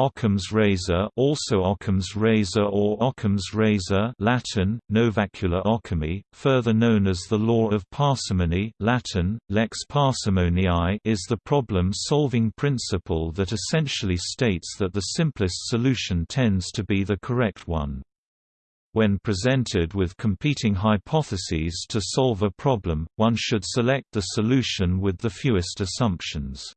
Occam's razor also Ockham's razor or Ocham's razor Latin, novacula Occami, further known as the law of parsimony Latin, lex parsimoniae is the problem-solving principle that essentially states that the simplest solution tends to be the correct one. When presented with competing hypotheses to solve a problem, one should select the solution with the fewest assumptions.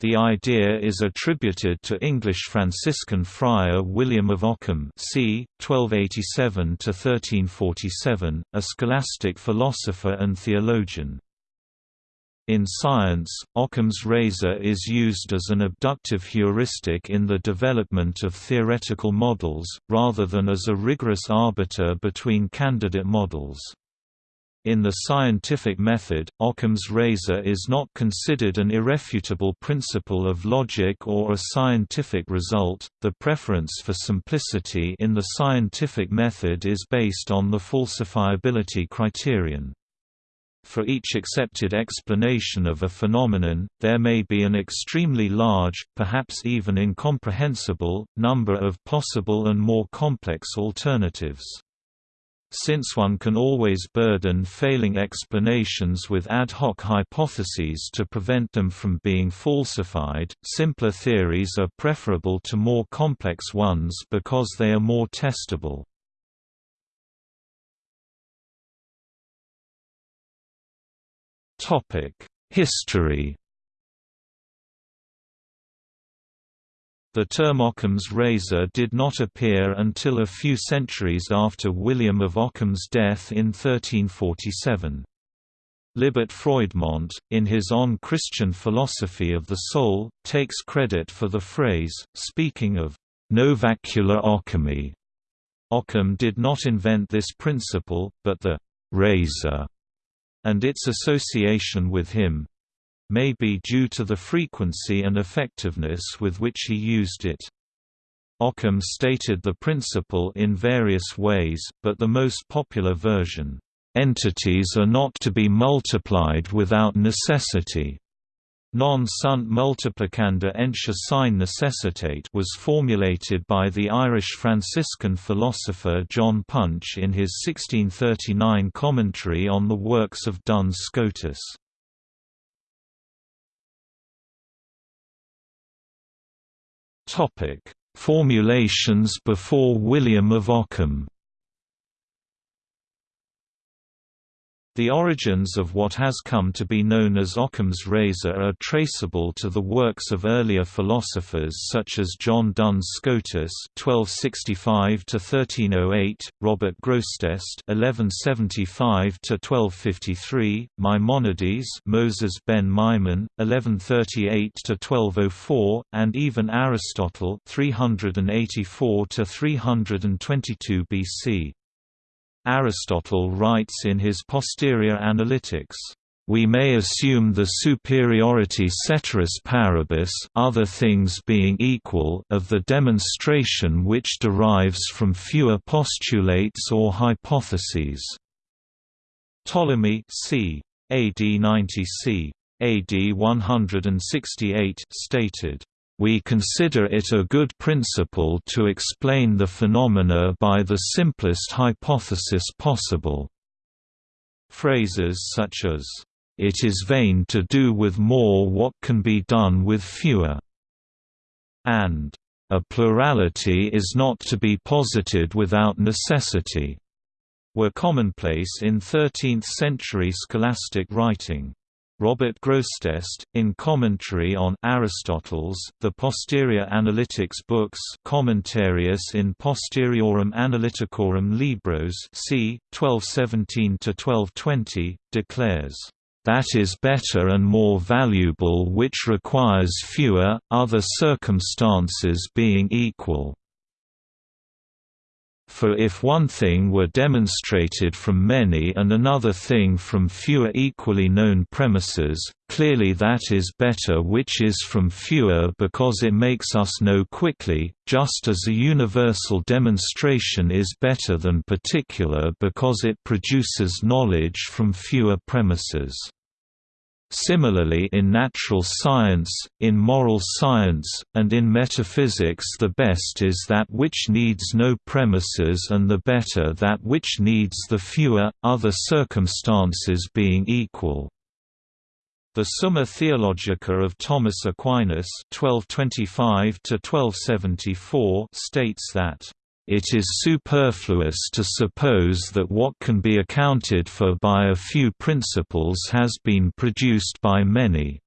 The idea is attributed to English Franciscan friar William of Ockham c. 1287–1347, a scholastic philosopher and theologian. In science, Occam's razor is used as an abductive heuristic in the development of theoretical models, rather than as a rigorous arbiter between candidate models. In the scientific method, Occam's razor is not considered an irrefutable principle of logic or a scientific result. The preference for simplicity in the scientific method is based on the falsifiability criterion. For each accepted explanation of a phenomenon, there may be an extremely large, perhaps even incomprehensible, number of possible and more complex alternatives. Since one can always burden failing explanations with ad hoc hypotheses to prevent them from being falsified, simpler theories are preferable to more complex ones because they are more testable. History The term Occam's razor did not appear until a few centuries after William of Ockham's death in 1347. Libert Froidmont, in his On Christian Philosophy of the Soul, takes credit for the phrase, speaking of novacula Occami. Occam did not invent this principle, but the razor and its association with him, may be due to the frequency and effectiveness with which he used it. Occam stated the principle in various ways, but the most popular version, "...entities are not to be multiplied without necessity." Non sunt multiplicanda entia sine necessitate was formulated by the Irish Franciscan philosopher John Punch in his 1639 commentary on the works of Duns Scotus. Topic: Formulations before William of Ockham The origins of what has come to be known as Occam's razor are traceable to the works of earlier philosophers such as John Duns Scotus (1265–1308), Robert Grosseteste (1175–1253), Maimonides, Moses ben Maimon (1138–1204), and even Aristotle (384–322 BC). Aristotle writes in his Posterior Analytics, "...we may assume the superiority ceteris paribus other things being equal of the demonstration which derives from fewer postulates or hypotheses." Ptolemy c. AD 90 c. AD 168 stated, we consider it a good principle to explain the phenomena by the simplest hypothesis possible. Phrases such as, "...it is vain to do with more what can be done with fewer," and "...a plurality is not to be posited without necessity," were commonplace in 13th-century scholastic writing. Robert Grosseteste, in commentary on Aristotle's, the Posterior Analytics books Commentarius in Posteriorum Analyticorum Libros c. 1217–1220, declares, "...that is better and more valuable which requires fewer, other circumstances being equal." For if one thing were demonstrated from many and another thing from fewer equally known premises, clearly that is better which is from fewer because it makes us know quickly, just as a universal demonstration is better than particular because it produces knowledge from fewer premises. Similarly in natural science, in moral science, and in metaphysics the best is that which needs no premises and the better that which needs the fewer, other circumstances being equal. The Summa Theologica of Thomas Aquinas 1225 states that it is superfluous to suppose that what can be accounted for by a few principles has been produced by many.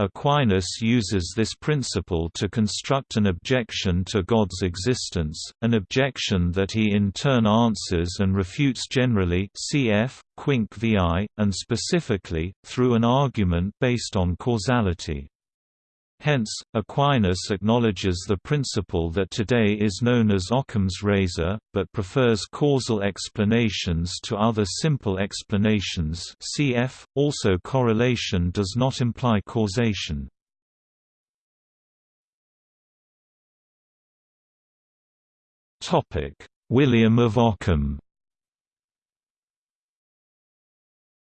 Aquinas uses this principle to construct an objection to God's existence, an objection that he in turn answers and refutes generally cf. Quinque viae, and specifically, through an argument based on causality. Hence, Aquinas acknowledges the principle that today is known as Occam's razor, but prefers causal explanations to other simple explanations cf. Also correlation does not imply causation. William of Ockham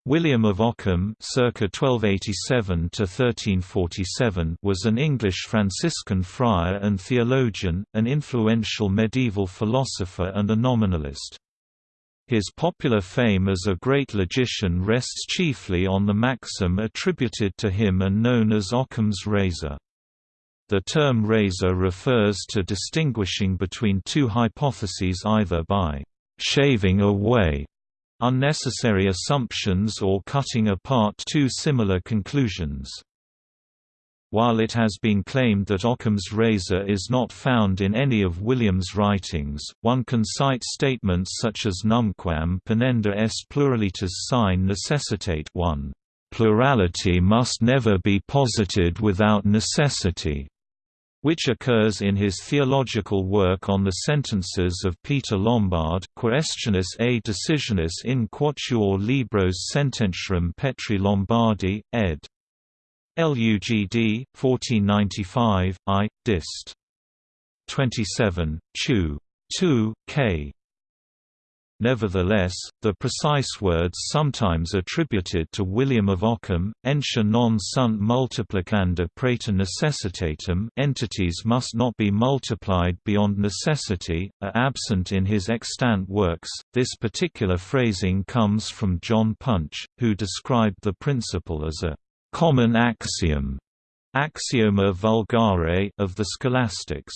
William of Ockham circa 1287 was an English Franciscan friar and theologian, an influential medieval philosopher and a nominalist. His popular fame as a great logician rests chiefly on the maxim attributed to him and known as Ockham's razor. The term razor refers to distinguishing between two hypotheses either by «shaving away» unnecessary assumptions or cutting apart two similar conclusions. While it has been claimed that Occam's razor is not found in any of William's writings, one can cite statements such as numquam ponenda est pluralitas sine necessitate 1. Plurality must never be posited without necessity which occurs in his theological work on the sentences of Peter Lombard Quaestiones et decisiones in quatuor libros sententiarum Petri Lombardi, ed. LUGD, 1495, I, dist. 27, Chew. 2, k. Nevertheless, the precise words sometimes attributed to William of Ockham, entia non sunt multiplicanda praeter necessitatem entities must not be multiplied beyond necessity, are absent in his extant works. This particular phrasing comes from John Punch, who described the principle as a common axiom axioma vulgare of the scholastics.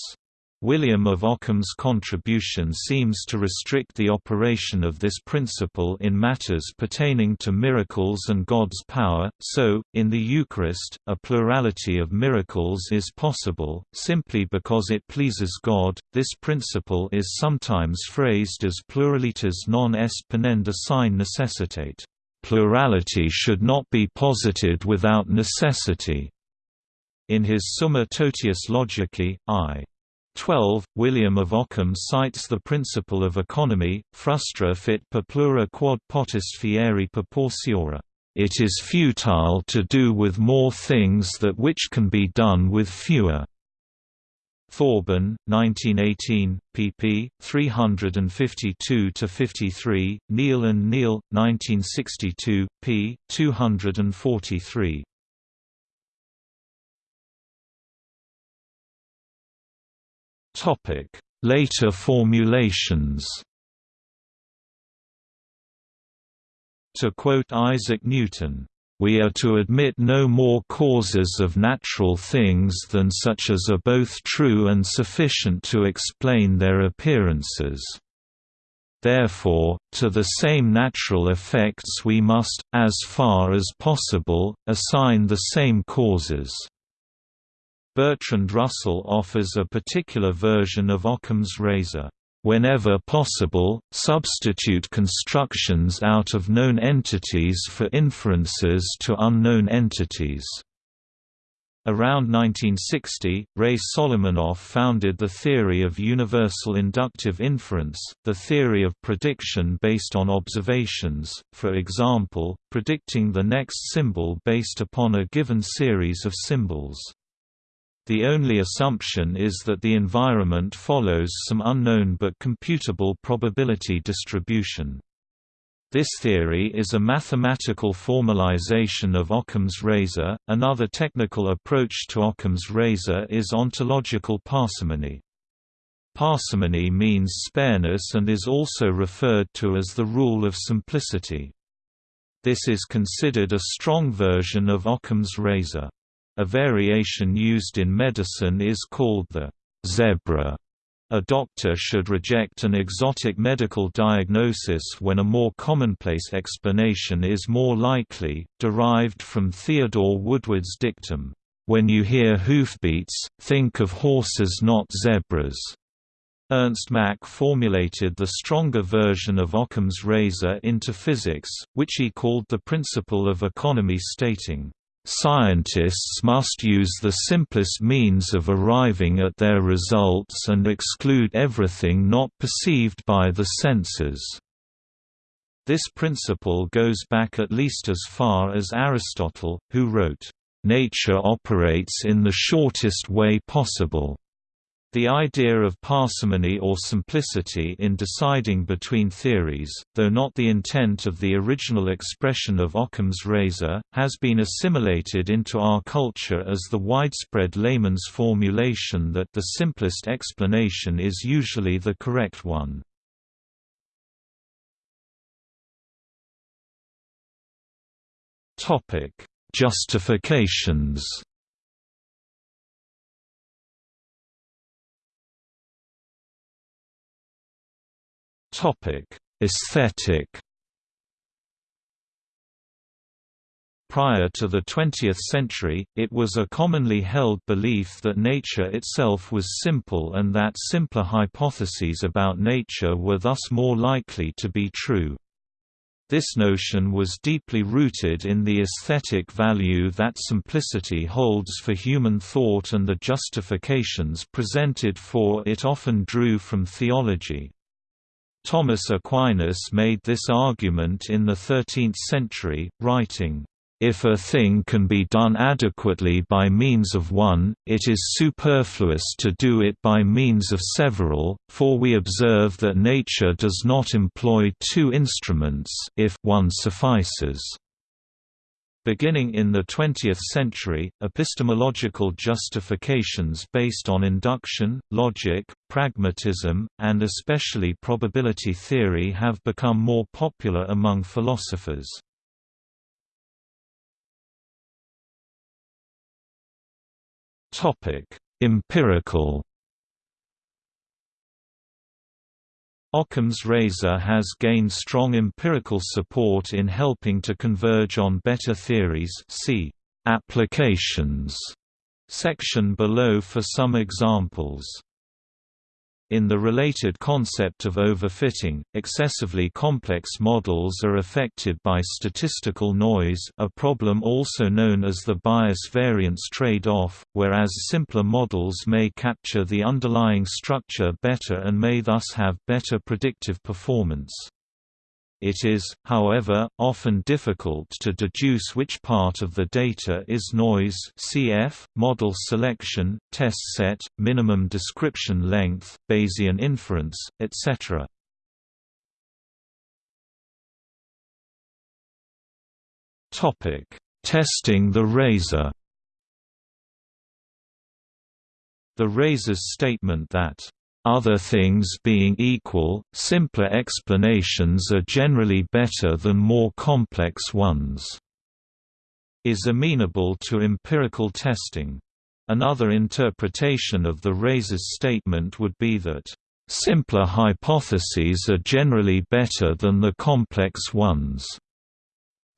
William of Ockham's contribution seems to restrict the operation of this principle in matters pertaining to miracles and God's power, so, in the Eucharist, a plurality of miracles is possible, simply because it pleases God. This principle is sometimes phrased as pluralitas non est ponenda sine necessitate. Plurality should not be posited without necessity. In his Summa Totius Logicae, I. 12, William of Ockham cites the principle of economy, frustra fit per plura quod potest fieri per pauciora. It is futile to do with more things that which can be done with fewer. Thorburn, 1918, pp. 352–53, Kneale and Kneale, 1962, p. 243. Later formulations To quote Isaac Newton, "...we are to admit no more causes of natural things than such as are both true and sufficient to explain their appearances." Therefore, to the same natural effects we must, as far as possible, assign the same causes. Bertrand Russell offers a particular version of Occam's razor. Whenever possible, substitute constructions out of known entities for inferences to unknown entities. Around 1960, Ray Solomonoff founded the theory of universal inductive inference, the theory of prediction based on observations, for example, predicting the next symbol based upon a given series of symbols. The only assumption is that the environment follows some unknown but computable probability distribution. This theory is a mathematical formalization of Occam's razor. Another technical approach to Occam's razor is ontological parsimony. Parsimony means spareness and is also referred to as the rule of simplicity. This is considered a strong version of Occam's razor. A variation used in medicine is called the zebra a doctor should reject an exotic medical diagnosis when a more commonplace explanation is more likely, derived from Theodore Woodward's dictum, "When you hear hoofbeats, think of horses not zebras." Ernst Mach formulated the stronger version of Occam's razor into physics, which he called the principle of economy stating, Scientists must use the simplest means of arriving at their results and exclude everything not perceived by the senses. This principle goes back at least as far as Aristotle, who wrote, "...nature operates in the shortest way possible." The idea of parsimony or simplicity in deciding between theories, though not the intent of the original expression of Occam's razor, has been assimilated into our culture as the widespread layman's formulation that the simplest explanation is usually the correct one. Justifications Topic: Aesthetic. Prior to the 20th century, it was a commonly held belief that nature itself was simple and that simpler hypotheses about nature were thus more likely to be true. This notion was deeply rooted in the aesthetic value that simplicity holds for human thought and the justifications presented for it often drew from theology. Thomas Aquinas made this argument in the 13th century, writing, if a thing can be done adequately by means of one, it is superfluous to do it by means of several, for we observe that nature does not employ two instruments if one suffices. Beginning in the 20th century, epistemological justifications based on induction, logic, pragmatism, and especially probability theory have become more popular among philosophers. Empirical Occam's razor has gained strong empirical support in helping to converge on better theories see applications section below for some examples. In the related concept of overfitting, excessively complex models are affected by statistical noise a problem also known as the bias-variance trade-off, whereas simpler models may capture the underlying structure better and may thus have better predictive performance. It is, however, often difficult to deduce which part of the data is noise cf. model selection, test set, minimum description length, Bayesian inference, etc. Testing the razor The razor's statement that other things being equal, simpler explanations are generally better than more complex ones, is amenable to empirical testing. Another interpretation of the razor's statement would be that, "...simpler hypotheses are generally better than the complex ones."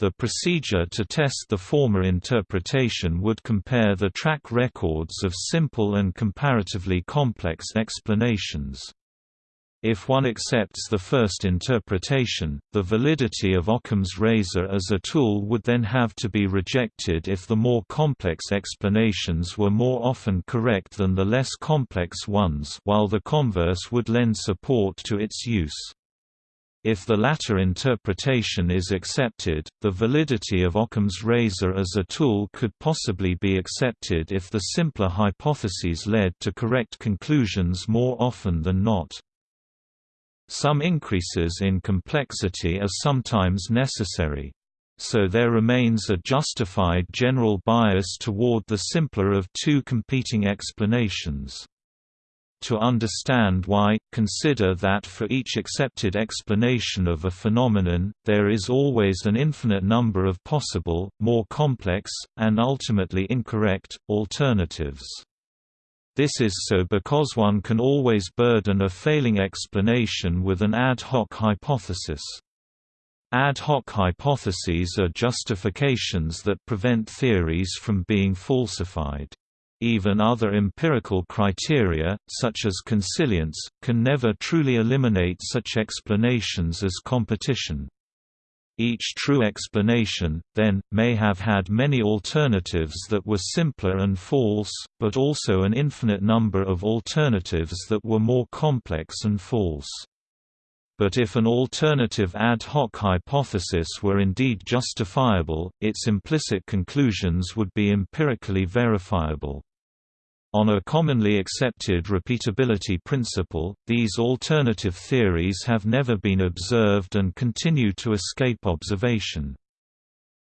The procedure to test the former interpretation would compare the track records of simple and comparatively complex explanations. If one accepts the first interpretation, the validity of Occam's razor as a tool would then have to be rejected if the more complex explanations were more often correct than the less complex ones while the converse would lend support to its use. If the latter interpretation is accepted, the validity of Occam's razor as a tool could possibly be accepted if the simpler hypotheses led to correct conclusions more often than not. Some increases in complexity are sometimes necessary. So there remains a justified general bias toward the simpler of two competing explanations. To understand why, consider that for each accepted explanation of a phenomenon, there is always an infinite number of possible, more complex, and ultimately incorrect, alternatives. This is so because one can always burden a failing explanation with an ad hoc hypothesis. Ad hoc hypotheses are justifications that prevent theories from being falsified. Even other empirical criteria, such as consilience, can never truly eliminate such explanations as competition. Each true explanation, then, may have had many alternatives that were simpler and false, but also an infinite number of alternatives that were more complex and false. But if an alternative ad hoc hypothesis were indeed justifiable, its implicit conclusions would be empirically verifiable. On a commonly accepted repeatability principle, these alternative theories have never been observed and continue to escape observation.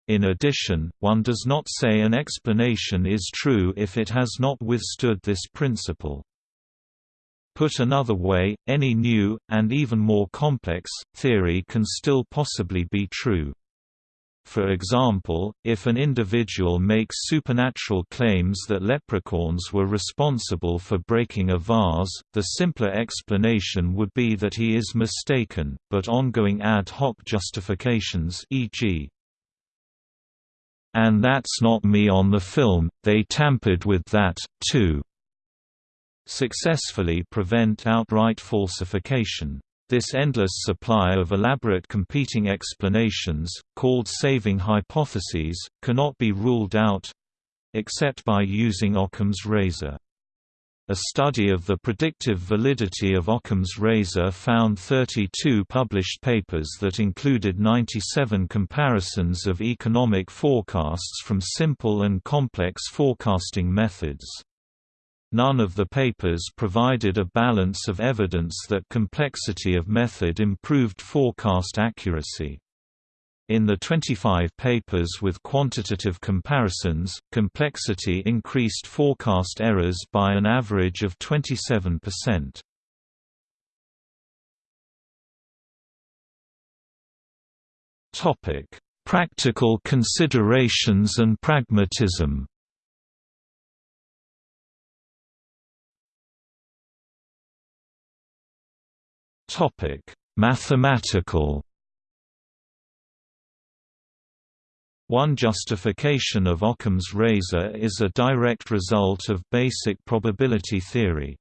In addition, one does not say an explanation is true if it has not withstood this principle. Put another way, any new, and even more complex, theory can still possibly be true. For example, if an individual makes supernatural claims that leprechauns were responsible for breaking a vase, the simpler explanation would be that he is mistaken, but ongoing ad hoc justifications e.g. And that's not me on the film, they tampered with that, too successfully prevent outright falsification. This endless supply of elaborate competing explanations, called saving hypotheses, cannot be ruled out—except by using Occam's razor. A study of the predictive validity of Occam's razor found 32 published papers that included 97 comparisons of economic forecasts from simple and complex forecasting methods. None of the papers provided a balance of evidence that complexity of method improved forecast accuracy. In the 25 papers with quantitative comparisons, complexity increased forecast errors by an average of 27%. Practical considerations and pragmatism Mathematical. One justification of Occam's razor is a direct result of basic probability theory.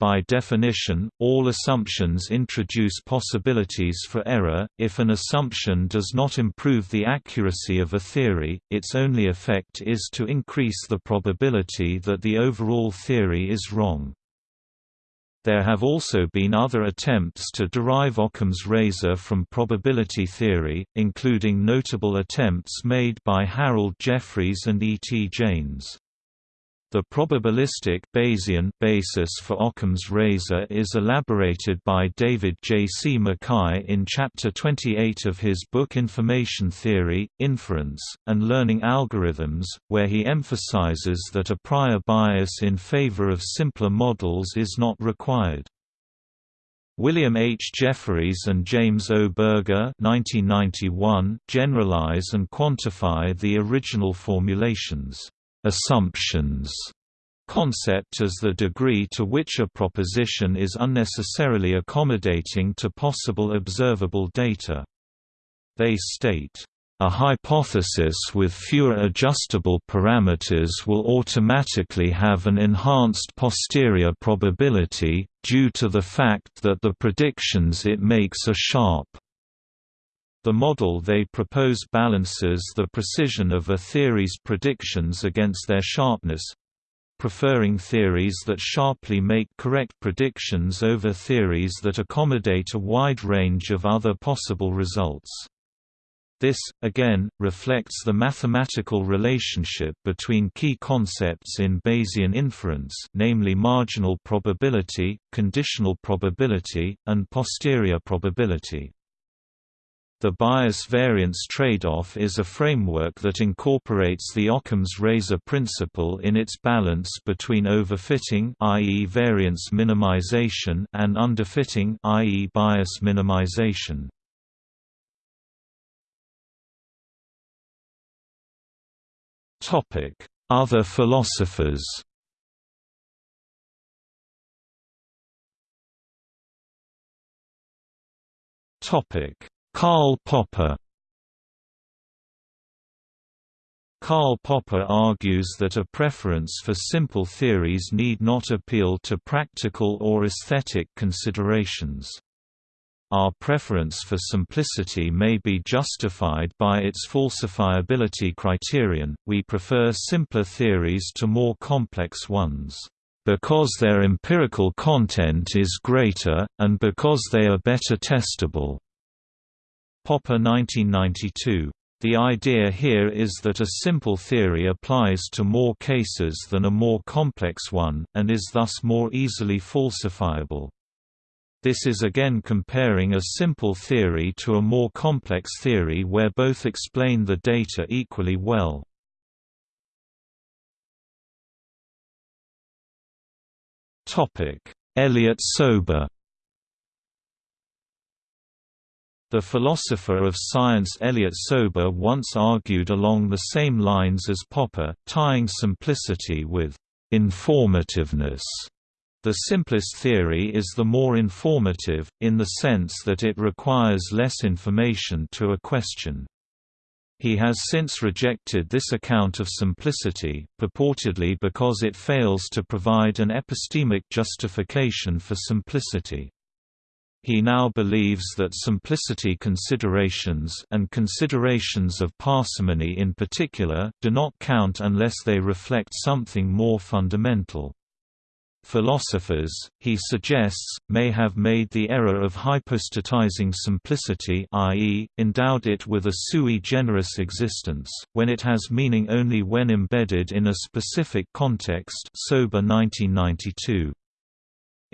By definition, all assumptions introduce possibilities for error. If an assumption does not improve the accuracy of a theory, its only effect is to increase the probability that the overall theory is wrong. There have also been other attempts to derive Occam's razor from probability theory, including notable attempts made by Harold Jeffreys and E. T. Jaynes. The probabilistic Bayesian basis for Occam's razor is elaborated by David J. C. MacKay in Chapter 28 of his book Information Theory, Inference, and Learning Algorithms, where he emphasizes that a prior bias in favor of simpler models is not required. William H. Jeffreys and James O. Berger 1991 generalize and quantify the original formulations assumptions concept as the degree to which a proposition is unnecessarily accommodating to possible observable data. They state, "...a hypothesis with fewer adjustable parameters will automatically have an enhanced posterior probability, due to the fact that the predictions it makes are sharp." The model they propose balances the precision of a theory's predictions against their sharpness preferring theories that sharply make correct predictions over theories that accommodate a wide range of other possible results. This, again, reflects the mathematical relationship between key concepts in Bayesian inference namely marginal probability, conditional probability, and posterior probability. The bias-variance trade-off is a framework that incorporates the Occam's razor principle in its balance between overfitting i.e. variance minimization and underfitting i.e. bias minimization. Topic: Other philosophers Karl Popper Karl Popper argues that a preference for simple theories need not appeal to practical or aesthetic considerations. Our preference for simplicity may be justified by its falsifiability criterion, we prefer simpler theories to more complex ones, "...because their empirical content is greater, and because they are better testable." Popper 1992. The idea here is that a simple theory applies to more cases than a more complex one, and is thus more easily falsifiable. This is again comparing a simple theory to a more complex theory where both explain the data equally well. Elliott-Sober The philosopher of science Elliott-Sober once argued along the same lines as Popper, tying simplicity with informativeness. The simplest theory is the more informative, in the sense that it requires less information to a question. He has since rejected this account of simplicity, purportedly because it fails to provide an epistemic justification for simplicity. He now believes that simplicity considerations and considerations of parsimony in particular, do not count unless they reflect something more fundamental. Philosophers, he suggests, may have made the error of hypostatizing simplicity i.e., endowed it with a sui generis existence, when it has meaning only when embedded in a specific context Sober 1992.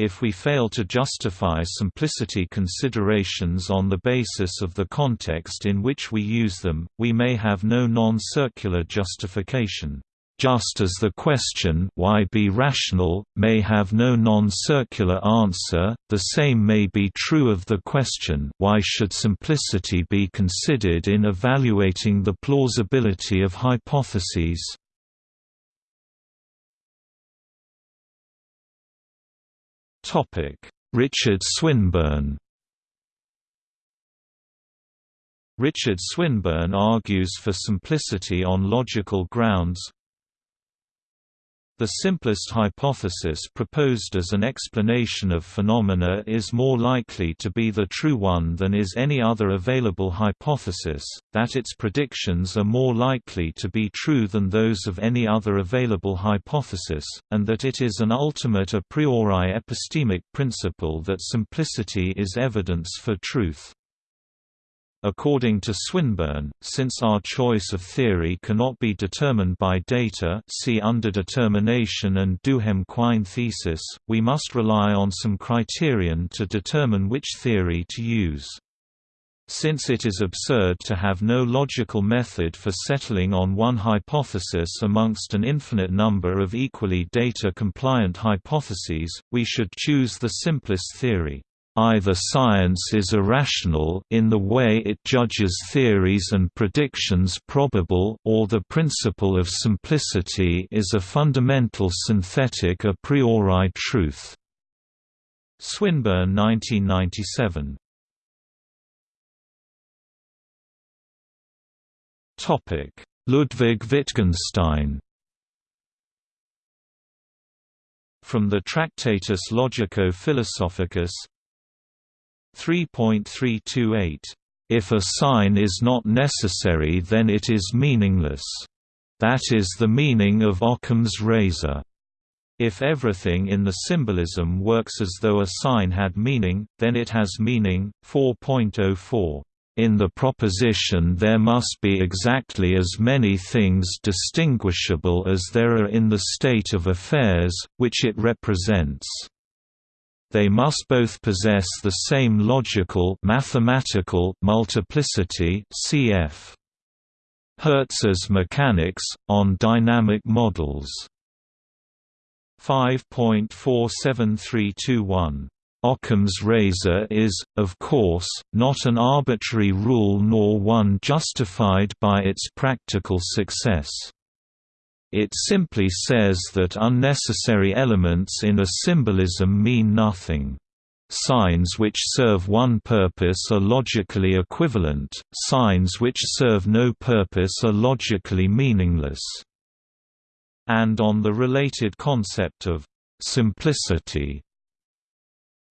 If we fail to justify simplicity considerations on the basis of the context in which we use them, we may have no non-circular justification. Just as the question why be rational, may have no non-circular answer, the same may be true of the question why should simplicity be considered in evaluating the plausibility of hypotheses. Richard Swinburne Richard Swinburne argues for simplicity on logical grounds, the simplest hypothesis proposed as an explanation of phenomena is more likely to be the true one than is any other available hypothesis, that its predictions are more likely to be true than those of any other available hypothesis, and that it is an ultimate a priori epistemic principle that simplicity is evidence for truth. According to Swinburne, since our choice of theory cannot be determined by data see underdetermination and Duhem-Quine thesis, we must rely on some criterion to determine which theory to use. Since it is absurd to have no logical method for settling on one hypothesis amongst an infinite number of equally data-compliant hypotheses, we should choose the simplest theory. Either science is irrational in the way it judges theories and predictions probable or the principle of simplicity is a fundamental synthetic a priori truth. Swinburne 1997 Ludwig Wittgenstein. From the Tractatus Logico-Philosophicus 3.328 if a sign is not necessary then it is meaningless. That is the meaning of Occam's razor. If everything in the symbolism works as though a sign had meaning, then it has meaning. 4.04 in the proposition there must be exactly as many things distinguishable as there are in the state of affairs, which it represents. They must both possess the same logical mathematical multiplicity cf. Hertz's mechanics, on dynamic models. 5.47321 Occam's razor is, of course, not an arbitrary rule nor one justified by its practical success. It simply says that unnecessary elements in a symbolism mean nothing. Signs which serve one purpose are logically equivalent, signs which serve no purpose are logically meaningless. And on the related concept of simplicity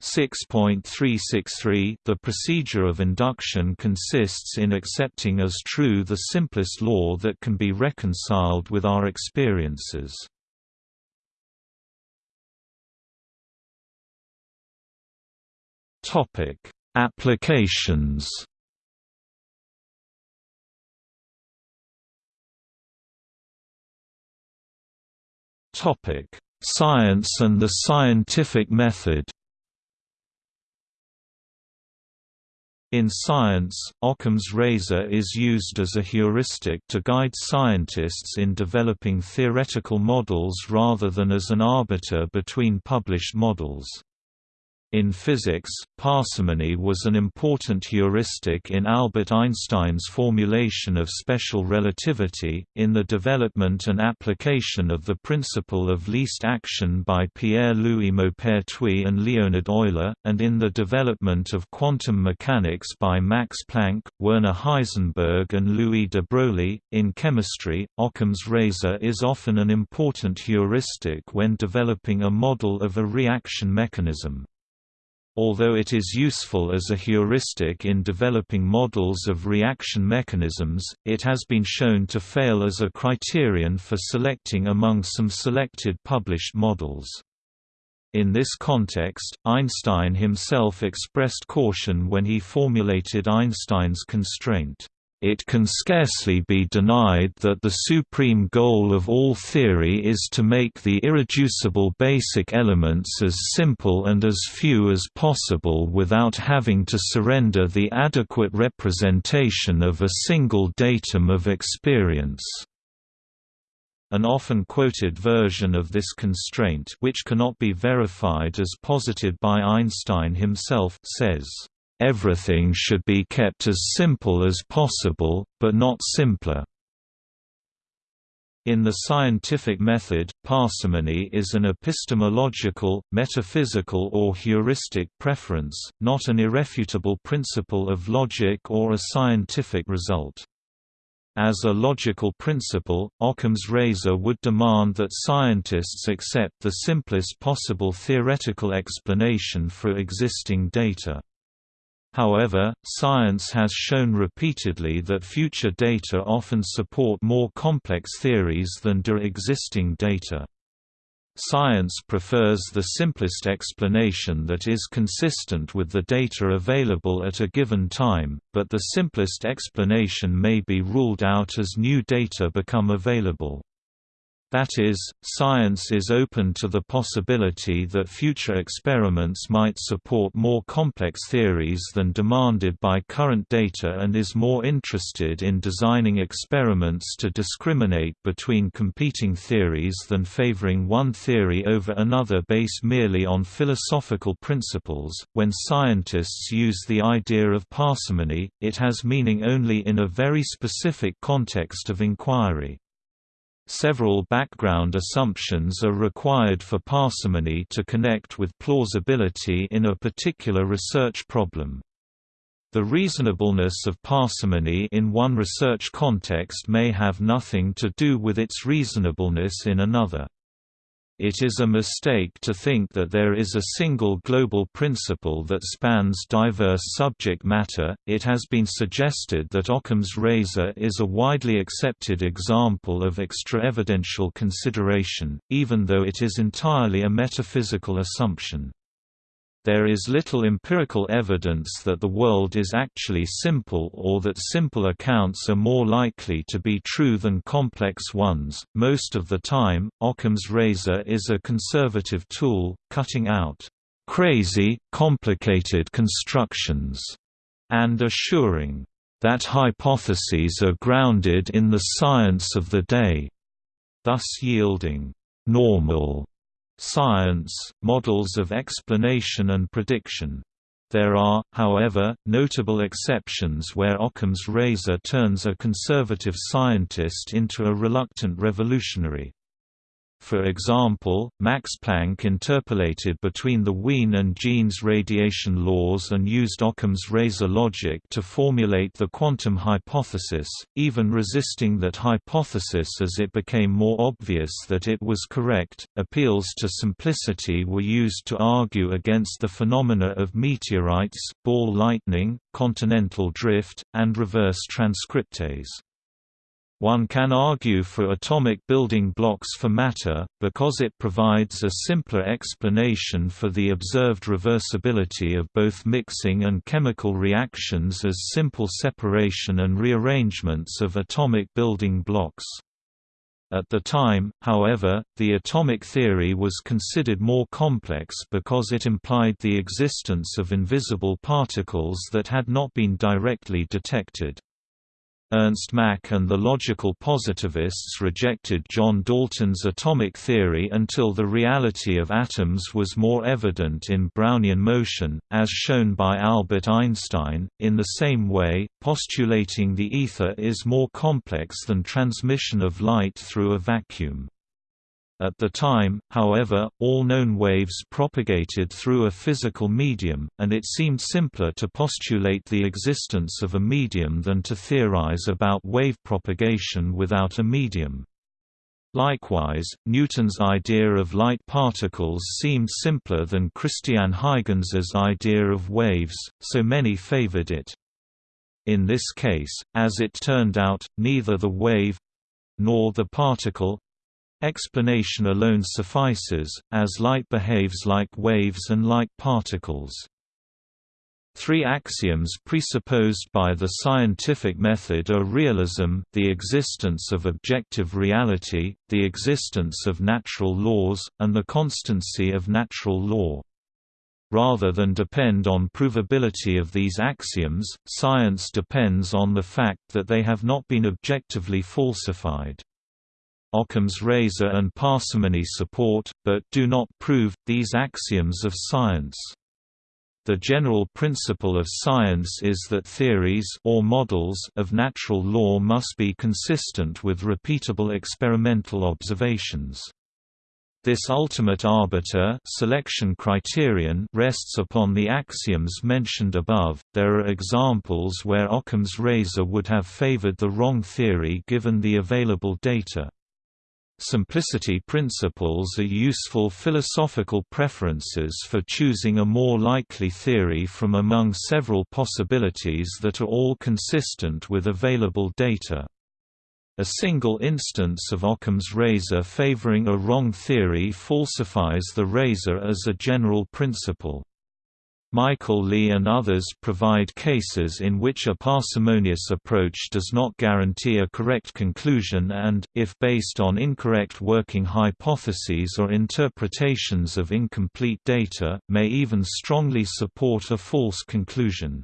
6.363 The procedure of induction consists in accepting as true the simplest law that can be reconciled with our experiences. Topic: Applications. Topic: Science and the scientific method. In science, Occam's razor is used as a heuristic to guide scientists in developing theoretical models rather than as an arbiter between published models. In physics, parsimony was an important heuristic in Albert Einstein's formulation of special relativity, in the development and application of the principle of least action by Pierre-Louis Maupertuis and Leonhard Euler, and in the development of quantum mechanics by Max Planck, Werner Heisenberg and Louis de Broglie. In chemistry, Occam's razor is often an important heuristic when developing a model of a reaction mechanism. Although it is useful as a heuristic in developing models of reaction mechanisms, it has been shown to fail as a criterion for selecting among some selected published models. In this context, Einstein himself expressed caution when he formulated Einstein's constraint. It can scarcely be denied that the supreme goal of all theory is to make the irreducible basic elements as simple and as few as possible without having to surrender the adequate representation of a single datum of experience. An often quoted version of this constraint which cannot be verified as posited by Einstein himself says, Everything should be kept as simple as possible, but not simpler. In the scientific method, parsimony is an epistemological, metaphysical or heuristic preference, not an irrefutable principle of logic or a scientific result. As a logical principle, Occam's razor would demand that scientists accept the simplest possible theoretical explanation for existing data. However, science has shown repeatedly that future data often support more complex theories than do existing data. Science prefers the simplest explanation that is consistent with the data available at a given time, but the simplest explanation may be ruled out as new data become available. That is, science is open to the possibility that future experiments might support more complex theories than demanded by current data and is more interested in designing experiments to discriminate between competing theories than favoring one theory over another based merely on philosophical principles. When scientists use the idea of parsimony, it has meaning only in a very specific context of inquiry. Several background assumptions are required for parsimony to connect with plausibility in a particular research problem. The reasonableness of parsimony in one research context may have nothing to do with its reasonableness in another. It is a mistake to think that there is a single global principle that spans diverse subject matter. It has been suggested that Occam's razor is a widely accepted example of extra-evidential consideration, even though it is entirely a metaphysical assumption. There is little empirical evidence that the world is actually simple or that simple accounts are more likely to be true than complex ones. Most of the time, Occam's razor is a conservative tool, cutting out crazy, complicated constructions and assuring that hypotheses are grounded in the science of the day, thus yielding normal science, models of explanation and prediction. There are, however, notable exceptions where Occam's razor turns a conservative scientist into a reluctant revolutionary. For example, Max Planck interpolated between the Wien and Jeans radiation laws and used Occam's razor logic to formulate the quantum hypothesis, even resisting that hypothesis as it became more obvious that it was correct. Appeals to simplicity were used to argue against the phenomena of meteorites, ball lightning, continental drift, and reverse transcriptase. One can argue for atomic building blocks for matter, because it provides a simpler explanation for the observed reversibility of both mixing and chemical reactions as simple separation and rearrangements of atomic building blocks. At the time, however, the atomic theory was considered more complex because it implied the existence of invisible particles that had not been directly detected. Ernst Mach and the logical positivists rejected John Dalton's atomic theory until the reality of atoms was more evident in Brownian motion, as shown by Albert Einstein, in the same way, postulating the ether is more complex than transmission of light through a vacuum. At the time, however, all known waves propagated through a physical medium, and it seemed simpler to postulate the existence of a medium than to theorize about wave propagation without a medium. Likewise, Newton's idea of light particles seemed simpler than Christian Huygens' idea of waves, so many favored it. In this case, as it turned out, neither the wave—nor the particle Explanation alone suffices, as light behaves like waves and like particles. Three axioms presupposed by the scientific method are realism, the existence of objective reality, the existence of natural laws, and the constancy of natural law. Rather than depend on provability of these axioms, science depends on the fact that they have not been objectively falsified. Occam's razor and parsimony support, but do not prove, these axioms of science. The general principle of science is that theories or models of natural law must be consistent with repeatable experimental observations. This ultimate arbiter selection criterion rests upon the axioms mentioned above. There are examples where Occam's razor would have favored the wrong theory given the available data. Simplicity principles are useful philosophical preferences for choosing a more likely theory from among several possibilities that are all consistent with available data. A single instance of Occam's razor favoring a wrong theory falsifies the razor as a general principle. Michael Lee and others provide cases in which a parsimonious approach does not guarantee a correct conclusion and, if based on incorrect working hypotheses or interpretations of incomplete data, may even strongly support a false conclusion.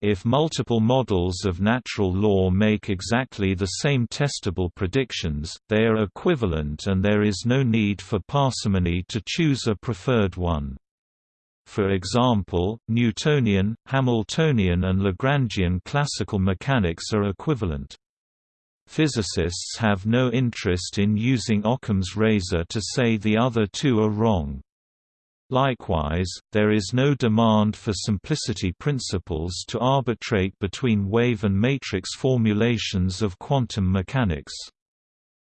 If multiple models of natural law make exactly the same testable predictions, they are equivalent and there is no need for parsimony to choose a preferred one. For example, Newtonian, Hamiltonian and Lagrangian classical mechanics are equivalent. Physicists have no interest in using Occam's razor to say the other two are wrong. Likewise, there is no demand for simplicity principles to arbitrate between wave and matrix formulations of quantum mechanics.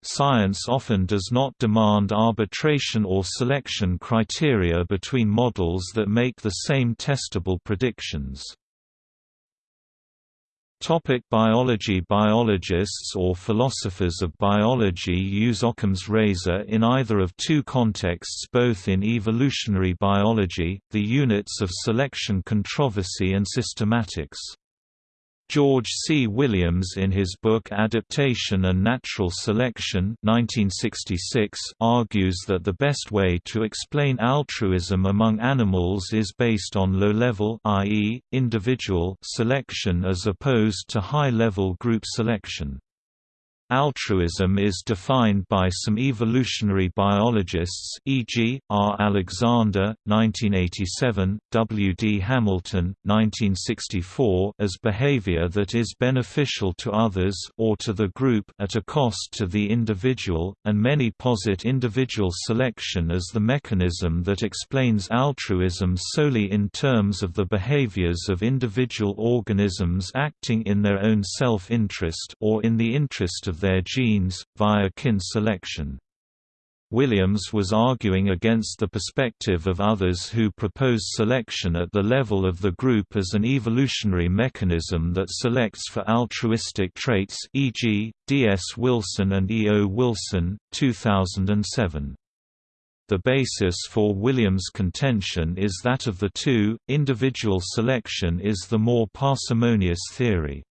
Science often does not demand arbitration or selection criteria between models that make the same testable predictions. Topic biology Biologists or philosophers of biology use Occam's razor in either of two contexts both in evolutionary biology, the units of selection controversy and systematics. George C. Williams in his book Adaptation and Natural Selection 1966 argues that the best way to explain altruism among animals is based on low-level i.e., individual selection as opposed to high-level group selection. Altruism is defined by some evolutionary biologists e.g., R. Alexander, 1987, W. D. Hamilton, 1964 as behavior that is beneficial to others or to the group at a cost to the individual, and many posit individual selection as the mechanism that explains altruism solely in terms of the behaviors of individual organisms acting in their own self-interest or in the interest of their genes, via kin selection. Williams was arguing against the perspective of others who propose selection at the level of the group as an evolutionary mechanism that selects for altruistic traits e.g., D. S. Wilson and E. O. Wilson, 2007. The basis for Williams' contention is that of the two, individual selection is the more parsimonious theory.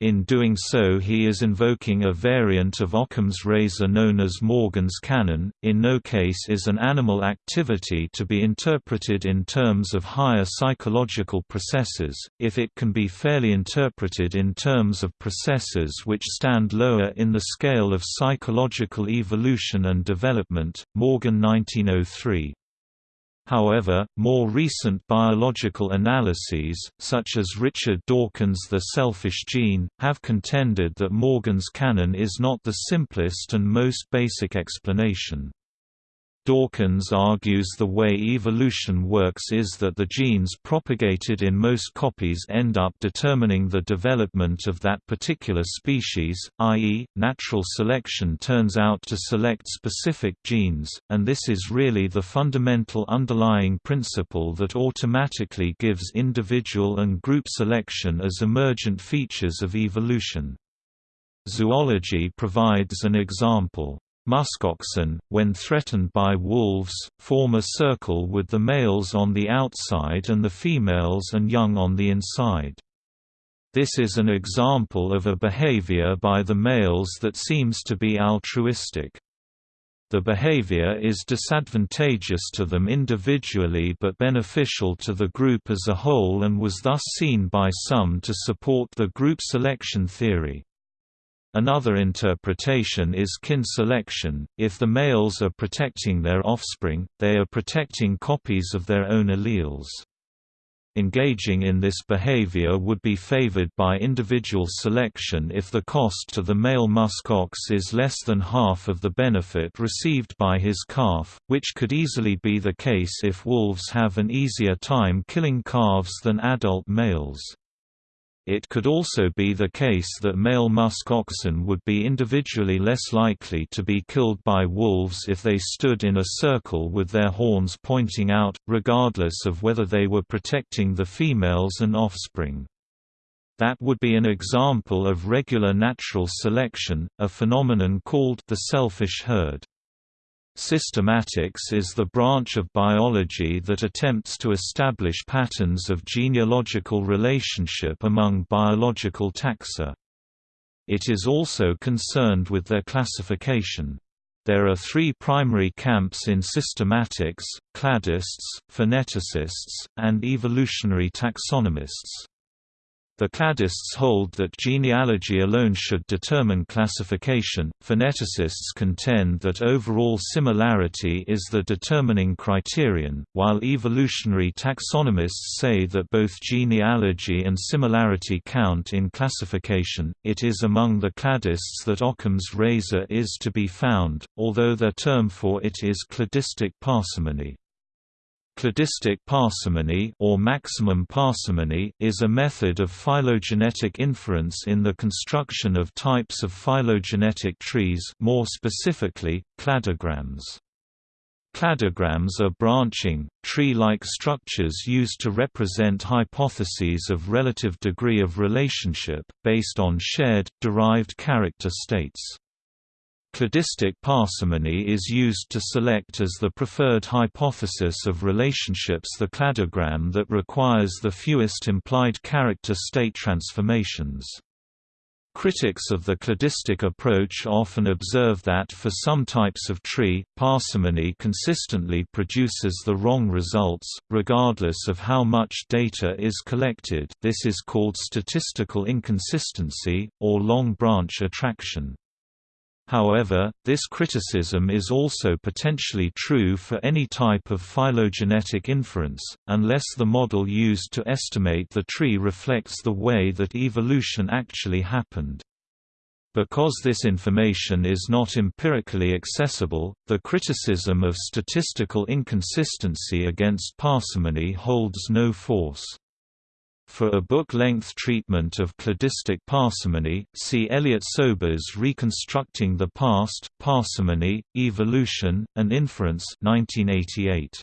In doing so he is invoking a variant of Occam's razor known as Morgan's canon, in no case is an animal activity to be interpreted in terms of higher psychological processes, if it can be fairly interpreted in terms of processes which stand lower in the scale of psychological evolution and development. Morgan 1903 However, more recent biological analyses, such as Richard Dawkins' The Selfish Gene, have contended that Morgan's canon is not the simplest and most basic explanation. Dawkins argues the way evolution works is that the genes propagated in most copies end up determining the development of that particular species, i.e., natural selection turns out to select specific genes, and this is really the fundamental underlying principle that automatically gives individual and group selection as emergent features of evolution. Zoology provides an example. Muskoxen, when threatened by wolves, form a circle with the males on the outside and the females and young on the inside. This is an example of a behavior by the males that seems to be altruistic. The behavior is disadvantageous to them individually but beneficial to the group as a whole and was thus seen by some to support the group selection theory. Another interpretation is kin selection, if the males are protecting their offspring, they are protecting copies of their own alleles. Engaging in this behavior would be favored by individual selection if the cost to the male muskox is less than half of the benefit received by his calf, which could easily be the case if wolves have an easier time killing calves than adult males. It could also be the case that male musk oxen would be individually less likely to be killed by wolves if they stood in a circle with their horns pointing out, regardless of whether they were protecting the females and offspring. That would be an example of regular natural selection, a phenomenon called the selfish herd. Systematics is the branch of biology that attempts to establish patterns of genealogical relationship among biological taxa. It is also concerned with their classification. There are three primary camps in systematics, cladists, pheneticists, and evolutionary taxonomists. The cladists hold that genealogy alone should determine classification. Pheneticists contend that overall similarity is the determining criterion, while evolutionary taxonomists say that both genealogy and similarity count in classification. It is among the cladists that Occam's razor is to be found, although their term for it is cladistic parsimony. Cladistic parsimony or maximum parsimony is a method of phylogenetic inference in the construction of types of phylogenetic trees more specifically, cladograms. Cladograms are branching, tree-like structures used to represent hypotheses of relative degree of relationship, based on shared, derived character states. Cladistic parsimony is used to select as the preferred hypothesis of relationships the cladogram that requires the fewest implied character state transformations. Critics of the cladistic approach often observe that for some types of tree, parsimony consistently produces the wrong results, regardless of how much data is collected this is called statistical inconsistency, or long branch attraction. However, this criticism is also potentially true for any type of phylogenetic inference, unless the model used to estimate the tree reflects the way that evolution actually happened. Because this information is not empirically accessible, the criticism of statistical inconsistency against parsimony holds no force. For a book-length treatment of cladistic parsimony, see Elliott Sober's Reconstructing the Past, Parsimony, Evolution, and Inference 1988.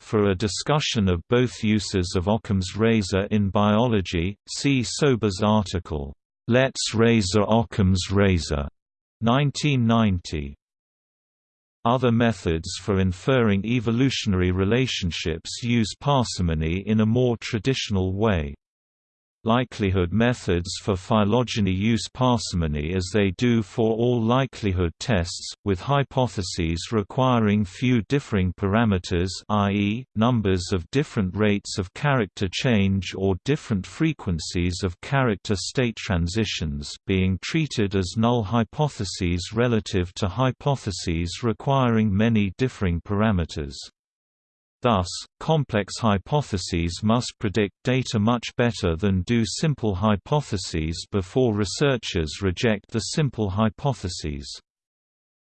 For a discussion of both uses of Occam's razor in biology, see Sober's article, Let's Razor Occam's Razor, 1990. Other methods for inferring evolutionary relationships use parsimony in a more traditional way. Likelihood methods for phylogeny use parsimony as they do for all likelihood tests, with hypotheses requiring few differing parameters i.e., numbers of different rates of character change or different frequencies of character state transitions being treated as null hypotheses relative to hypotheses requiring many differing parameters. Thus, complex hypotheses must predict data much better than do simple hypotheses before researchers reject the simple hypotheses.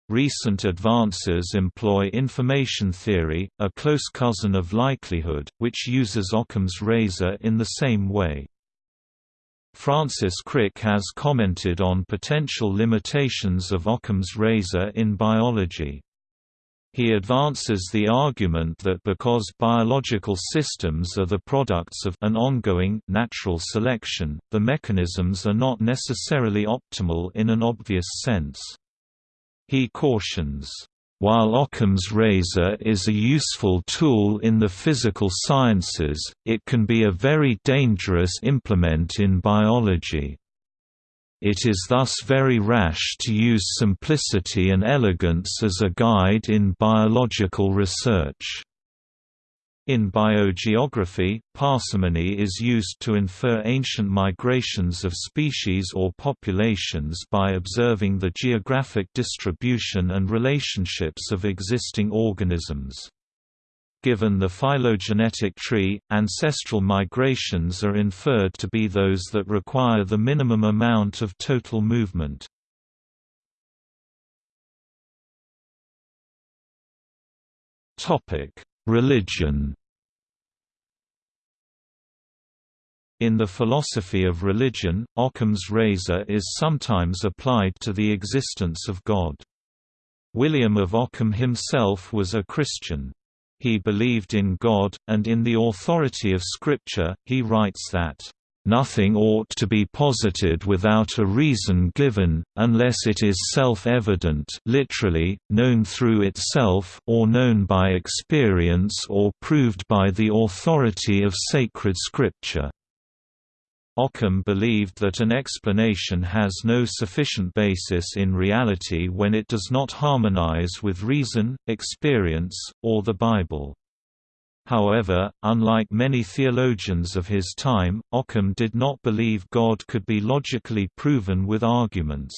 Recent advances employ information theory, a close cousin of likelihood, which uses Occam's razor in the same way. Francis Crick has commented on potential limitations of Occam's razor in biology. He advances the argument that because biological systems are the products of an ongoing natural selection, the mechanisms are not necessarily optimal in an obvious sense. He cautions, while Occam's razor is a useful tool in the physical sciences, it can be a very dangerous implement in biology. It is thus very rash to use simplicity and elegance as a guide in biological research. In biogeography, parsimony is used to infer ancient migrations of species or populations by observing the geographic distribution and relationships of existing organisms. Given the phylogenetic tree, ancestral migrations are inferred to be those that require the minimum amount of total movement. Religion In the philosophy of religion, Occam's razor is sometimes applied to the existence of God. William of Ockham himself was a Christian. He believed in God, and in the authority of Scripture, he writes that, "...nothing ought to be posited without a reason given, unless it is self-evident literally, known through itself or known by experience or proved by the authority of sacred Scripture." Occam believed that an explanation has no sufficient basis in reality when it does not harmonize with reason, experience, or the Bible. However, unlike many theologians of his time, Occam did not believe God could be logically proven with arguments.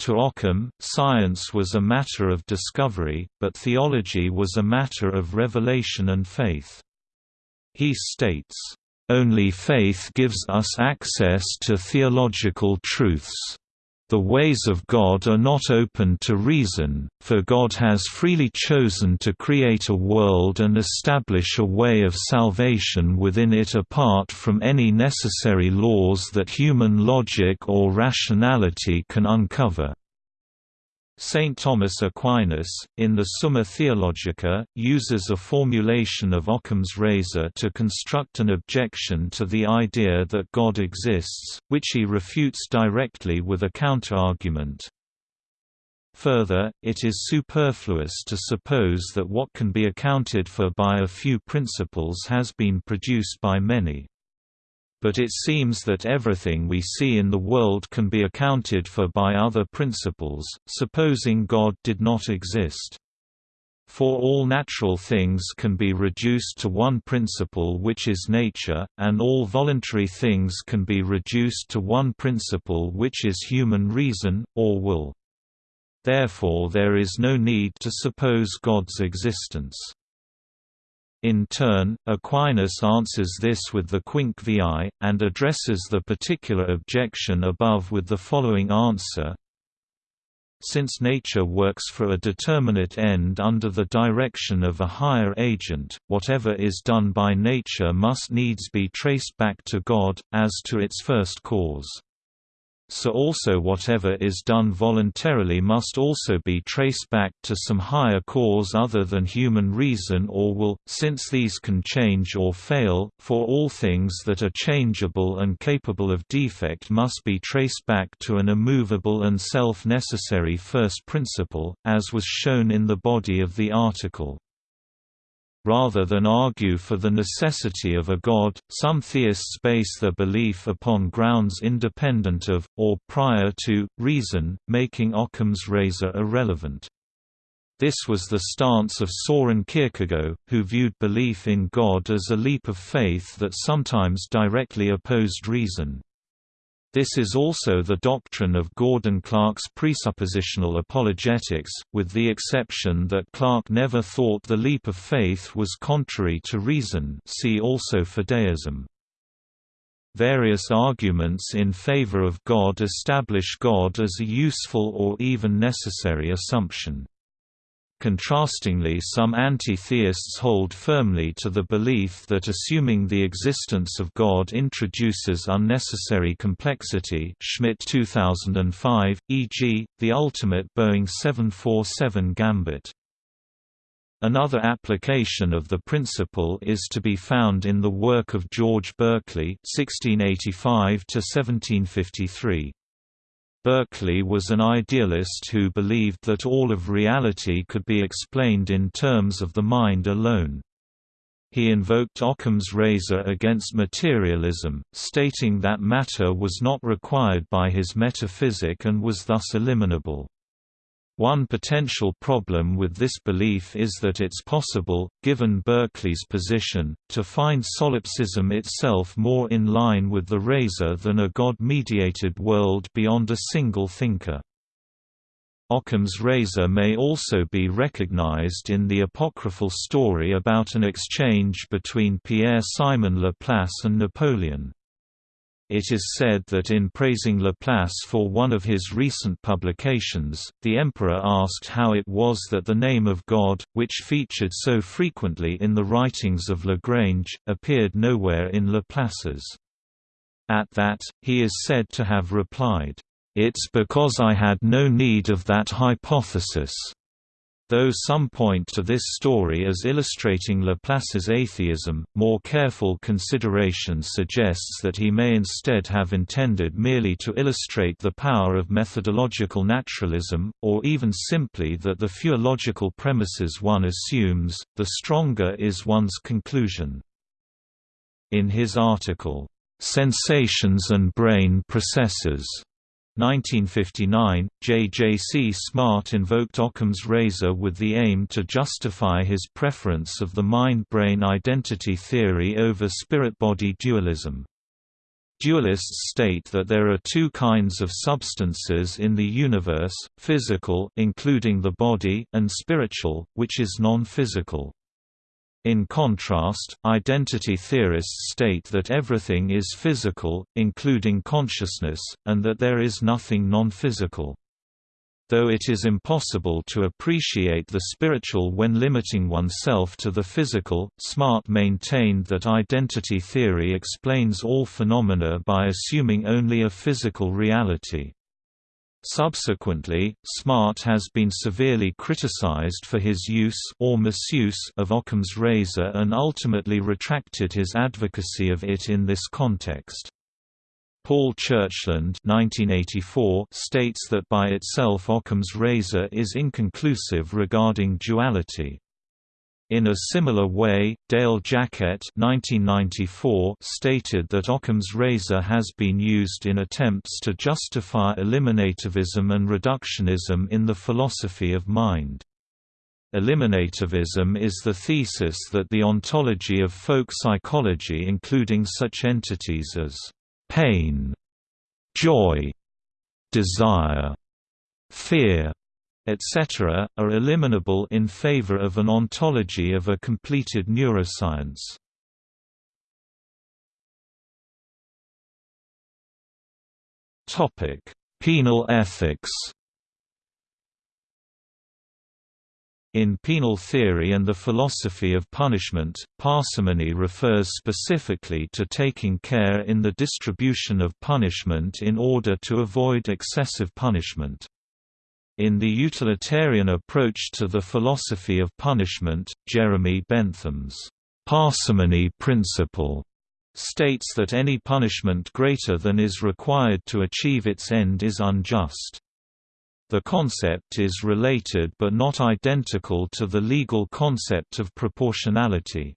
To Occam, science was a matter of discovery, but theology was a matter of revelation and faith. He states, only faith gives us access to theological truths. The ways of God are not open to reason, for God has freely chosen to create a world and establish a way of salvation within it apart from any necessary laws that human logic or rationality can uncover. Saint Thomas Aquinas, in the Summa Theologica, uses a formulation of Occam's razor to construct an objection to the idea that God exists, which he refutes directly with a counterargument. Further, it is superfluous to suppose that what can be accounted for by a few principles has been produced by many but it seems that everything we see in the world can be accounted for by other principles, supposing God did not exist. For all natural things can be reduced to one principle which is nature, and all voluntary things can be reduced to one principle which is human reason, or will. Therefore there is no need to suppose God's existence. In turn, Aquinas answers this with the Quinque viae, and addresses the particular objection above with the following answer. Since nature works for a determinate end under the direction of a higher agent, whatever is done by nature must needs be traced back to God, as to its first cause so also whatever is done voluntarily must also be traced back to some higher cause other than human reason or will, since these can change or fail, for all things that are changeable and capable of defect must be traced back to an immovable and self-necessary first principle, as was shown in the body of the article. Rather than argue for the necessity of a god, some theists base their belief upon grounds independent of, or prior to, reason, making Occam's razor irrelevant. This was the stance of Soren Kierkegaard, who viewed belief in God as a leap of faith that sometimes directly opposed reason. This is also the doctrine of Gordon Clark's presuppositional apologetics, with the exception that Clark never thought the leap of faith was contrary to reason see also fideism. Various arguments in favor of God establish God as a useful or even necessary assumption. Contrastingly some anti-theists hold firmly to the belief that assuming the existence of God introduces unnecessary complexity Schmidt 2005, e.g., the ultimate Boeing 747 gambit. Another application of the principle is to be found in the work of George Berkeley (1685–1753). Berkeley was an idealist who believed that all of reality could be explained in terms of the mind alone. He invoked Occam's razor against materialism, stating that matter was not required by his metaphysic and was thus eliminable. One potential problem with this belief is that it's possible, given Berkeley's position, to find solipsism itself more in line with the razor than a God-mediated world beyond a single thinker. Occam's razor may also be recognized in the apocryphal story about an exchange between Pierre-Simon Laplace and Napoleon. It is said that in praising Laplace for one of his recent publications, the emperor asked how it was that the name of God, which featured so frequently in the writings of Lagrange, appeared nowhere in Laplace's. At that, he is said to have replied, "'It's because I had no need of that hypothesis.' Though some point to this story as illustrating Laplace's atheism, more careful consideration suggests that he may instead have intended merely to illustrate the power of methodological naturalism, or even simply that the fewer logical premises one assumes, the stronger is one's conclusion. In his article, "'Sensations and Brain Processes' 1959, J. J. C. Smart invoked Occam's razor with the aim to justify his preference of the mind-brain identity theory over spirit-body dualism. Dualists state that there are two kinds of substances in the universe, physical including the body and spiritual, which is non-physical. In contrast, identity theorists state that everything is physical, including consciousness, and that there is nothing non-physical. Though it is impossible to appreciate the spiritual when limiting oneself to the physical, Smart maintained that identity theory explains all phenomena by assuming only a physical reality. Subsequently, Smart has been severely criticized for his use or misuse of Occam's razor and ultimately retracted his advocacy of it in this context. Paul Churchland 1984 states that by itself Occam's razor is inconclusive regarding duality. In a similar way, Dale Jacquette stated that Occam's razor has been used in attempts to justify eliminativism and reductionism in the philosophy of mind. Eliminativism is the thesis that the ontology of folk psychology including such entities as pain, joy, desire, fear, etc., are eliminable in favor of an ontology of a completed neuroscience. Topic: penal ethics In penal theory and the philosophy of punishment, parsimony refers specifically to taking care in the distribution of punishment in order to avoid excessive punishment. In the utilitarian approach to the philosophy of punishment, Jeremy Bentham's parsimony principle states that any punishment greater than is required to achieve its end is unjust. The concept is related but not identical to the legal concept of proportionality.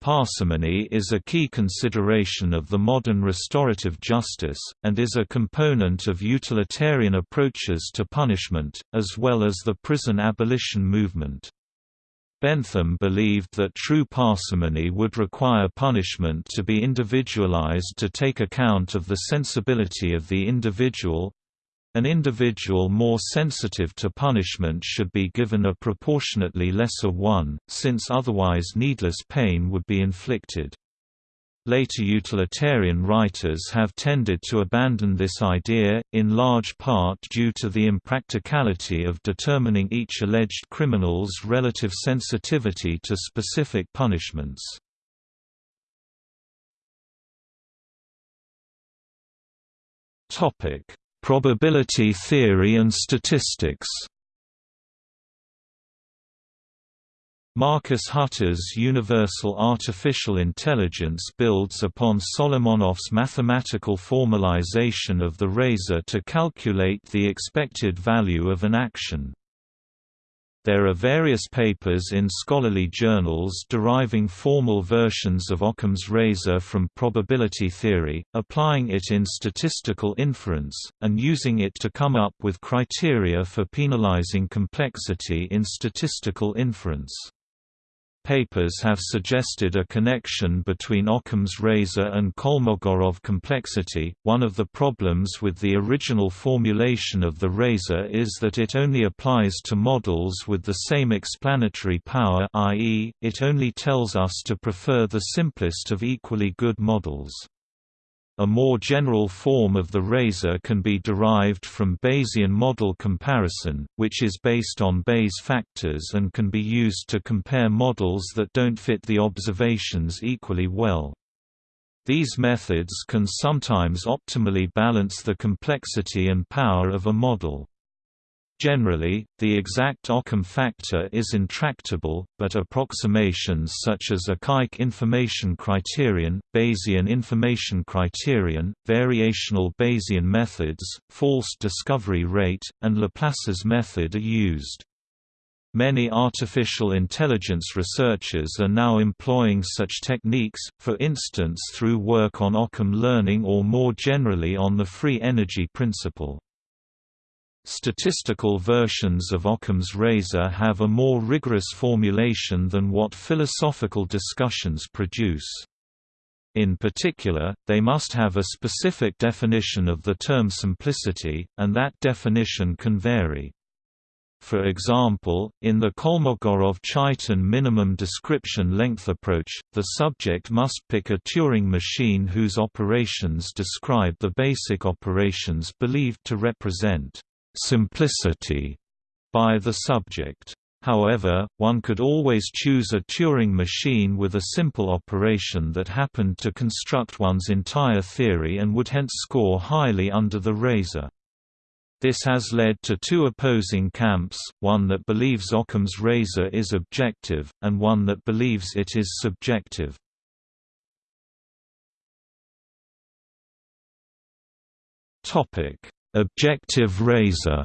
Parsimony is a key consideration of the modern restorative justice, and is a component of utilitarian approaches to punishment, as well as the prison abolition movement. Bentham believed that true parsimony would require punishment to be individualized to take account of the sensibility of the individual, an individual more sensitive to punishment should be given a proportionately lesser one, since otherwise needless pain would be inflicted. Later utilitarian writers have tended to abandon this idea, in large part due to the impracticality of determining each alleged criminal's relative sensitivity to specific punishments. Topic: Probability theory and statistics Marcus Hutter's universal artificial intelligence builds upon Solomonoff's mathematical formalization of the razor to calculate the expected value of an action. There are various papers in scholarly journals deriving formal versions of Occam's razor from probability theory, applying it in statistical inference, and using it to come up with criteria for penalizing complexity in statistical inference papers have suggested a connection between Occam's razor and Kolmogorov complexity. One of the problems with the original formulation of the razor is that it only applies to models with the same explanatory power, i.e., it only tells us to prefer the simplest of equally good models. A more general form of the razor can be derived from Bayesian model comparison, which is based on Bayes factors and can be used to compare models that don't fit the observations equally well. These methods can sometimes optimally balance the complexity and power of a model. Generally, the exact Occam factor is intractable, but approximations such as a Akaike information criterion, Bayesian information criterion, variational Bayesian methods, false discovery rate, and Laplace's method are used. Many artificial intelligence researchers are now employing such techniques, for instance through work on Occam learning or more generally on the free energy principle. Statistical versions of Occam's razor have a more rigorous formulation than what philosophical discussions produce. In particular, they must have a specific definition of the term simplicity, and that definition can vary. For example, in the Kolmogorov-Chaitin minimum description length approach, the subject must pick a Turing machine whose operations describe the basic operations believed to represent simplicity by the subject. However, one could always choose a Turing machine with a simple operation that happened to construct one's entire theory and would hence score highly under the razor. This has led to two opposing camps, one that believes Occam's razor is objective, and one that believes it is subjective. Objective razor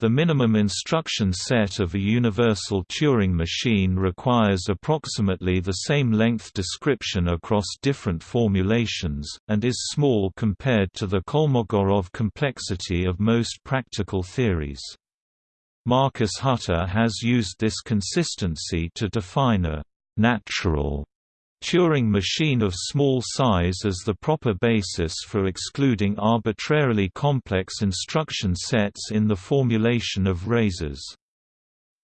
The minimum instruction set of a universal Turing machine requires approximately the same length description across different formulations, and is small compared to the Kolmogorov complexity of most practical theories. Marcus Hutter has used this consistency to define a «natural» Turing machine of small size as the proper basis for excluding arbitrarily complex instruction sets in the formulation of razors.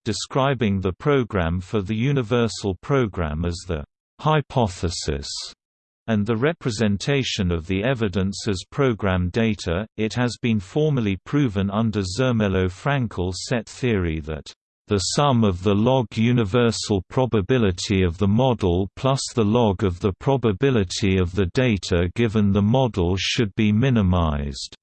Describing the program for the universal program as the hypothesis and the representation of the evidence as program data, it has been formally proven under Zermelo-Fraenkel set theory that the sum of the log universal probability of the model plus the log of the probability of the data given the model should be minimized.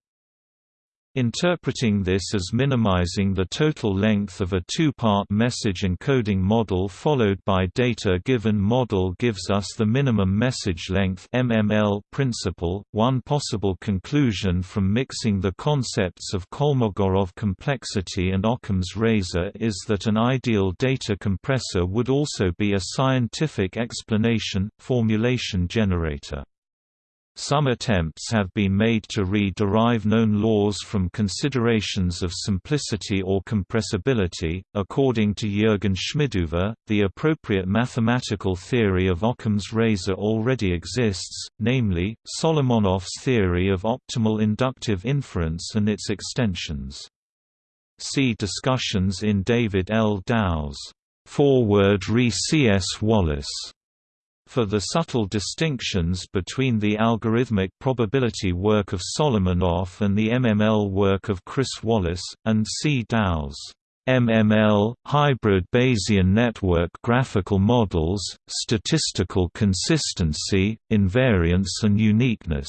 Interpreting this as minimizing the total length of a two-part message encoding model followed by data-given model gives us the minimum message length MML principle. One possible conclusion from mixing the concepts of Kolmogorov complexity and Occam's razor is that an ideal data compressor would also be a scientific explanation, formulation generator. Some attempts have been made to re-derive known laws from considerations of simplicity or compressibility. According to Jürgen Schmidhuber, the appropriate mathematical theory of Occam's razor already exists, namely, Solomonoff's theory of optimal inductive inference and its extensions. See discussions in David L. Dowe's Foreword re C. S. Wallace for the subtle distinctions between the algorithmic probability work of Solomonoff and the MML work of Chris Wallace, and C. Dowe's MML, hybrid Bayesian network graphical models, statistical consistency, invariance and uniqueness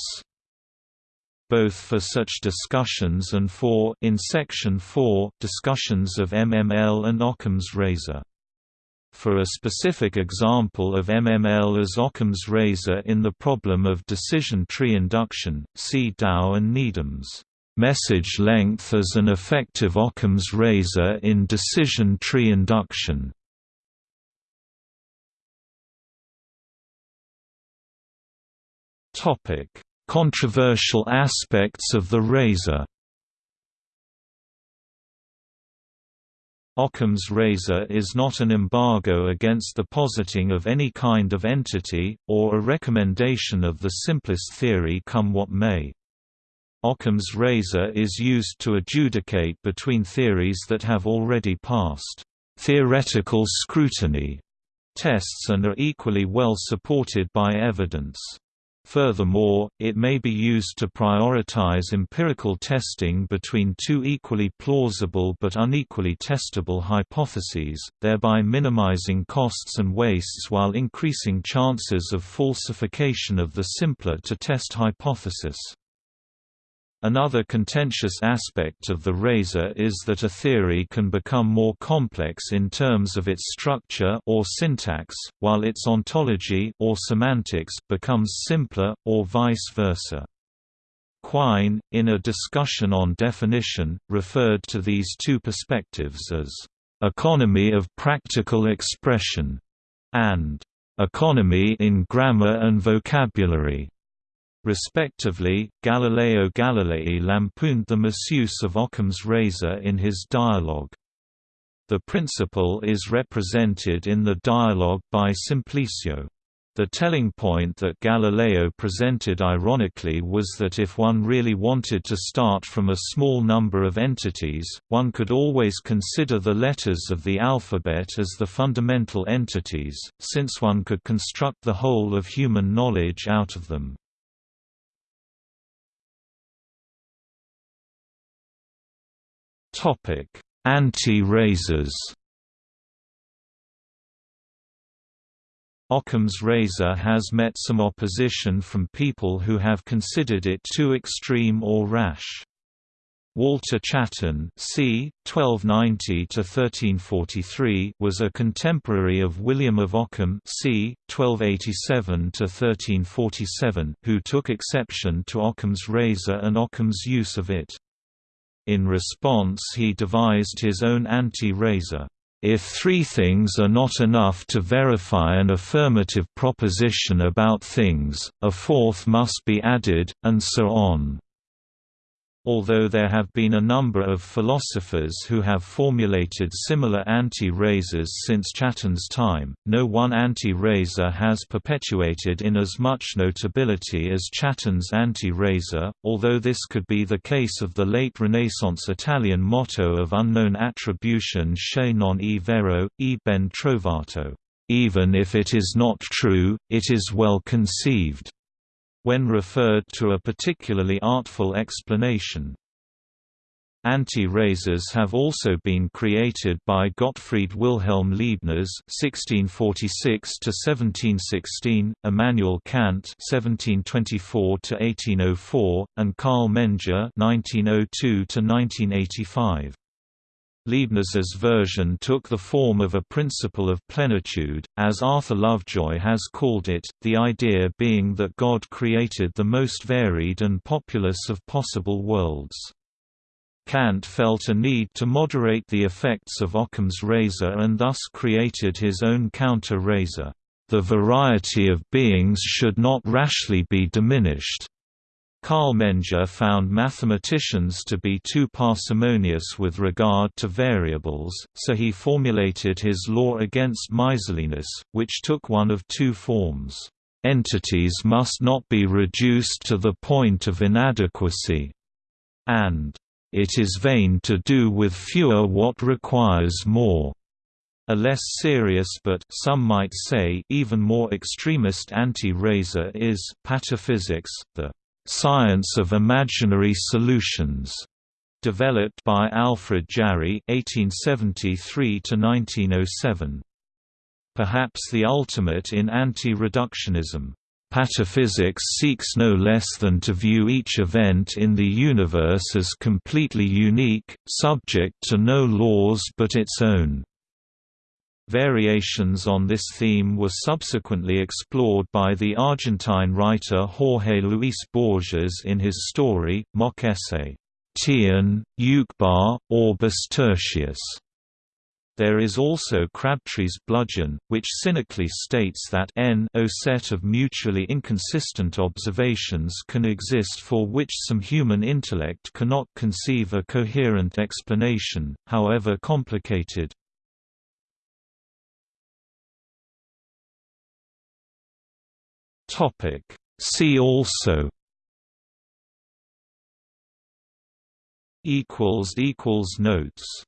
both for such discussions and for in section 4 discussions of MML and Occam's razor for a specific example of MML as Occam's razor in the problem of decision tree induction, see Dowe and Needham's message length as an effective Occam's razor in decision tree induction. Topic: Controversial aspects of the razor Occam's razor is not an embargo against the positing of any kind of entity, or a recommendation of the simplest theory come what may. Occam's razor is used to adjudicate between theories that have already passed theoretical scrutiny tests and are equally well supported by evidence. Furthermore, it may be used to prioritize empirical testing between two equally plausible but unequally testable hypotheses, thereby minimizing costs and wastes while increasing chances of falsification of the simpler-to-test hypothesis. Another contentious aspect of the razor is that a theory can become more complex in terms of its structure or syntax, while its ontology or semantics becomes simpler, or vice versa. Quine, in a discussion on definition, referred to these two perspectives as economy of practical expression and economy in grammar and vocabulary. Respectively, Galileo Galilei lampooned the misuse of Occam's razor in his dialogue. The principle is represented in the dialogue by Simplicio. The telling point that Galileo presented ironically was that if one really wanted to start from a small number of entities, one could always consider the letters of the alphabet as the fundamental entities, since one could construct the whole of human knowledge out of them. Anti-razors. Occam's razor has met some opposition from people who have considered it too extreme or rash. Walter Chatton c. 1290–1343 was a contemporary of William of Ockham c. 1287–1347 who took exception to Ockham's razor and Ockham's use of it. In response he devised his own anti-razor. If three things are not enough to verify an affirmative proposition about things, a fourth must be added, and so on. Although there have been a number of philosophers who have formulated similar anti-razors since Chatton's time, no one anti-razor has perpetuated in as much notability as Chatton's anti-razor, although this could be the case of the late Renaissance Italian motto of unknown attribution che non è vero, e ben trovato. Even if it is not true, it is well conceived when referred to a particularly artful explanation. Anti-razors have also been created by Gottfried Wilhelm Leibniz (1646–1716), Immanuel Kant (1724–1804), and Karl Menger (1902–1985). Leibniz's version took the form of a principle of plenitude, as Arthur Lovejoy has called it, the idea being that God created the most varied and populous of possible worlds. Kant felt a need to moderate the effects of Occam's razor and thus created his own counter-razor. The variety of beings should not rashly be diminished. Karl Menger found mathematicians to be too parsimonious with regard to variables, so he formulated his law against miserliness, which took one of two forms. Entities must not be reduced to the point of inadequacy, and it is vain to do with fewer what requires more. A less serious but some might say even more extremist anti-razor is pataphysics, the Science of Imaginary Solutions, developed by Alfred Jarry (1873–1907). Perhaps the ultimate in anti-reductionism. Pataphysics seeks no less than to view each event in the universe as completely unique, subject to no laws but its own. Variations on this theme were subsequently explored by the Argentine writer Jorge Luis Borges in his story, mock essay, Tlön, Uqbar, Orbis Tertius. There is also Crabtree's bludgeon, which cynically states that n o set of mutually inconsistent observations can exist for which some human intellect cannot conceive a coherent explanation, however complicated. Topic. See also equals equals notes